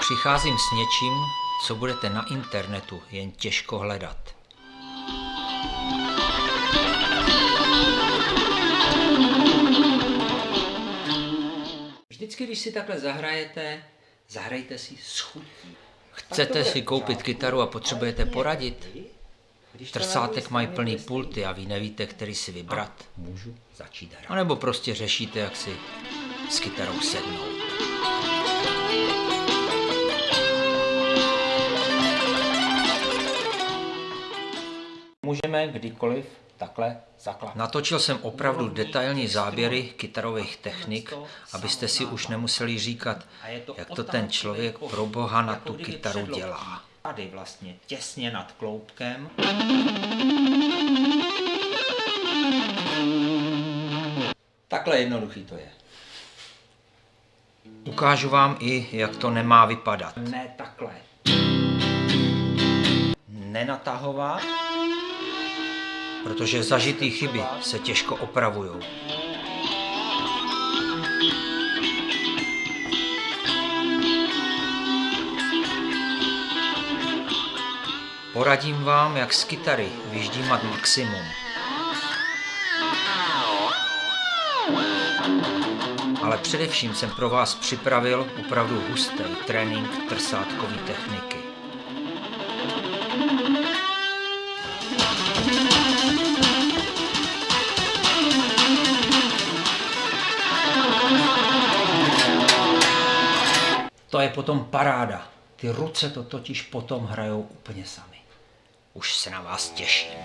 Přicházím s něčím, co budete na internetu jen těžko hledat. Vždycky, když si takhle zahrajete, zahrajte si s chutí. Chcete si koupit kytaru a potřebujete poradit? Trsátek mají plný pulty a vy nevíte, který si vybrat. Můžu začít hrát. A nebo prostě řešíte, jak si s kytarou sednout. Můžeme kdykoliv takhle zakládat. Natočil jsem opravdu detailní záběry kytarových technik, abyste si už nemuseli říkat, jak to ten člověk pro boha na tu kytaru dělá. Tady vlastně těsně nad kloubkem. Takhle jednoduchý to je. Ukážu vám i, jak to nemá vypadat. Ne takhle. Nenatahovat. Protože zažitý chyby se těžko opravují. Poradím vám, jak z kytary vyždímat maximum. Ale především jsem pro vás připravil opravdu hustý trénink trsátkové techniky. To je potom paráda. Ty ruce to totiž potom hrajou úplně sami. Už se na vás těším.